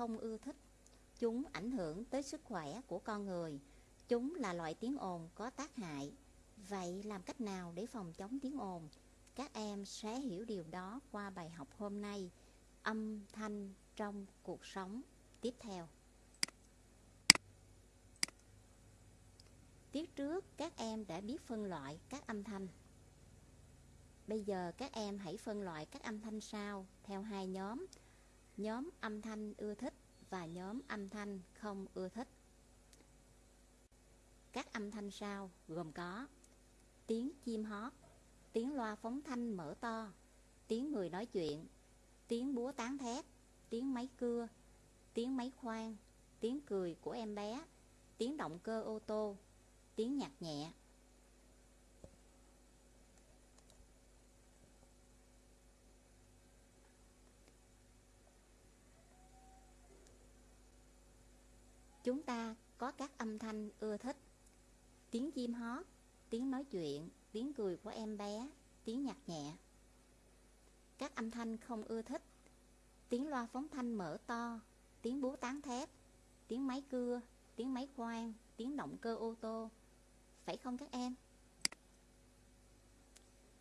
không ưa thích. Chúng ảnh hưởng tới sức khỏe của con người. Chúng là loại tiếng ồn có tác hại. Vậy làm cách nào để phòng chống tiếng ồn? Các em sẽ hiểu điều đó qua bài học hôm nay. Âm thanh trong cuộc sống tiếp theo. Tiết trước, các em đã biết phân loại các âm thanh. Bây giờ các em hãy phân loại các âm thanh sau theo hai nhóm. Nhóm âm thanh ưa thích và nhóm âm thanh không ưa thích. Các âm thanh sau gồm có tiếng chim hót, tiếng loa phóng thanh mở to, tiếng người nói chuyện, tiếng búa tán thét, tiếng máy cưa, tiếng máy khoan, tiếng cười của em bé, tiếng động cơ ô tô, tiếng nhạc nhẹ. Chúng ta có các âm thanh ưa thích. Tiếng chim hót, tiếng nói chuyện, tiếng cười của em bé, tiếng nhạc nhẹ. Các âm thanh không ưa thích. Tiếng loa phóng thanh mở to, tiếng búa tán thép, tiếng máy cưa, tiếng máy khoan, tiếng động cơ ô tô. Phải không các em?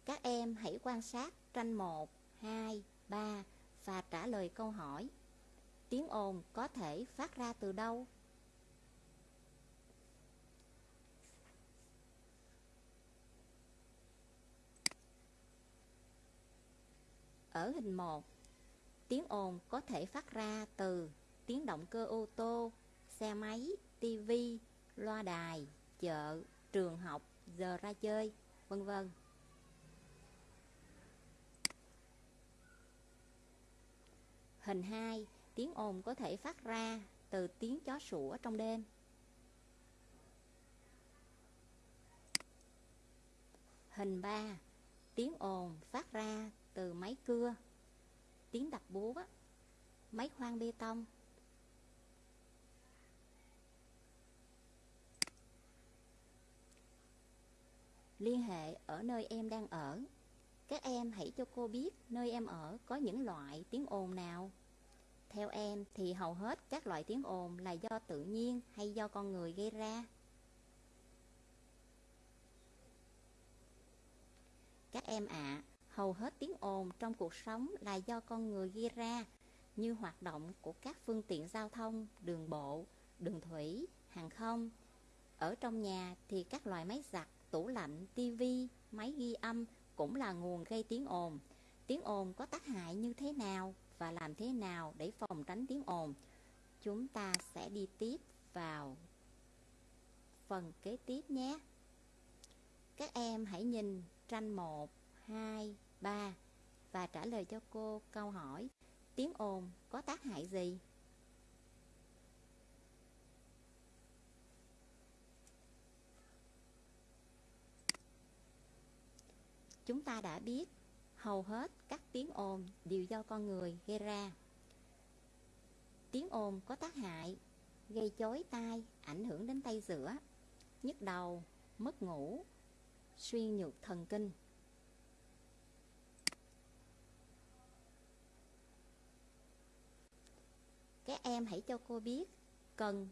Các em hãy quan sát tranh 1, 2, 3 và trả lời câu hỏi. Tiếng ồn có thể phát ra từ đâu? Ở hình 1, tiếng ồn có thể phát ra từ tiếng động cơ ô tô, xe máy, tivi, loa đài, chợ, trường học, giờ ra chơi, vân vân. Hình 2, tiếng ồn có thể phát ra từ tiếng chó sủa trong đêm. Hình 3, tiếng ồn phát ra từ máy cưa, tiếng đập búa, máy khoan bê tông. Liên hệ ở nơi em đang ở. Các em hãy cho cô biết nơi em ở có những loại tiếng ồn nào. Theo em thì hầu hết các loại tiếng ồn là do tự nhiên hay do con người gây ra. Các em ạ, à, hầu hết tiếng ồn trong cuộc sống là do con người gây ra, như hoạt động của các phương tiện giao thông, đường bộ, đường thủy, hàng không. Ở trong nhà thì các loại máy giặt, tủ lạnh, tivi, máy ghi âm cũng là nguồn gây tiếng ồn. Tiếng ồn có tác hại như thế nào và làm thế nào để phòng tránh tiếng ồn? Chúng ta sẽ đi tiếp vào phần kế tiếp nhé. Các em hãy nhìn tranh 1, 2, 3 và trả lời cho cô câu hỏi tiếng ồn có tác hại gì? Chúng ta đã biết hầu hết các tiếng ồn đều do con người gây ra. Tiếng ồn có tác hại, gây chói tai, ảnh hưởng đến tay giữa, nhức đầu, mất ngủ, suy nhược thần kinh. Các em hãy cho cô biết cần.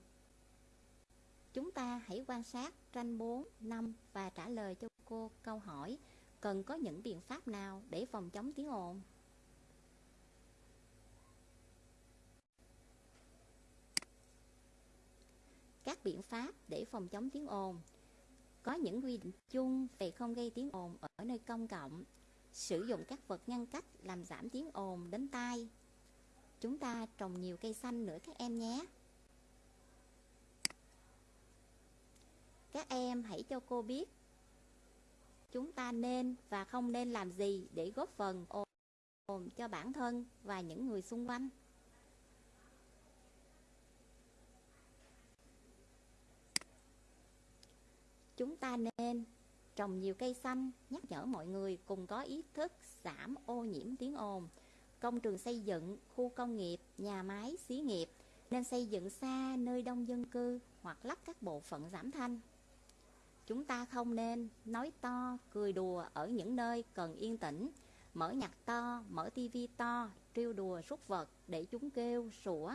Chúng ta hãy quan sát tranh 4, 5 và trả lời cho cô câu hỏi cần có những biện pháp nào để phòng chống tiếng ồn? Các biện pháp để phòng chống tiếng ồn. Có những quy định chung về không gây tiếng ồn ở nơi công cộng. Sử dụng các vật ngăn cách làm giảm tiếng ồn đến tai. Chúng ta trồng nhiều cây xanh nữa các em nhé. Các em hãy cho cô biết chúng ta nên và không nên làm gì để góp phần ồn cho bản thân và những người xung quanh. Chúng ta nên trồng nhiều cây xanh, nhắc nhở mọi người cùng có ý thức giảm ô nhiễm tiếng ồn công trường xây dựng, khu công nghiệp, nhà máy, xí nghiệp nên xây dựng xa nơi đông dân cư hoặc lắp các bộ phận giảm thanh. Chúng ta không nên nói to, cười đùa ở những nơi cần yên tĩnh. mở nhạc to, mở tivi to, trêu đùa rút vật để chúng kêu, sủa,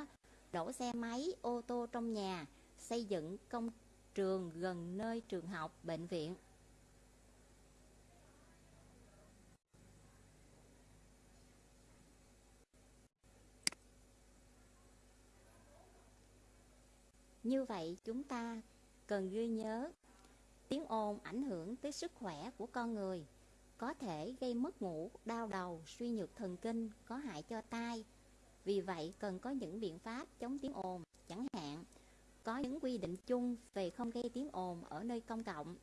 đổ xe máy, ô tô trong nhà, xây dựng công trường gần nơi trường học, bệnh viện. Như vậy chúng ta cần ghi nhớ tiếng ồn ảnh hưởng tới sức khỏe của con người có thể gây mất ngủ, đau đầu, suy nhược thần kinh, có hại cho tai. Vì vậy cần có những biện pháp chống tiếng ồn, chẳng hạn có những quy định chung về không gây tiếng ồn ở nơi công cộng,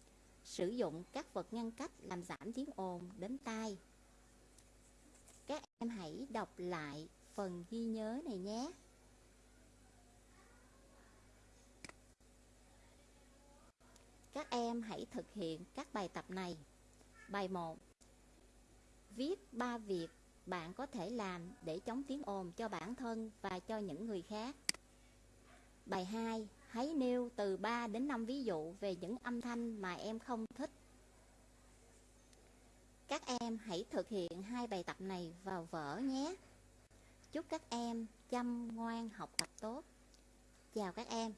sử dụng các vật ngăn cách làm giảm tiếng ồn đến tai. Các em hãy đọc lại phần ghi nhớ này nhé. Em hãy thực hiện các bài tập này. Bài 1. Viết ba việc bạn có thể làm để chống tiếng ồn cho bản thân và cho những người khác. Bài 2. Hãy nêu từ 3 đến 5 ví dụ về những âm thanh mà em không thích. Các em hãy thực hiện hai bài tập này vào vở nhé. Chúc các em chăm ngoan học tập tốt. Chào các em.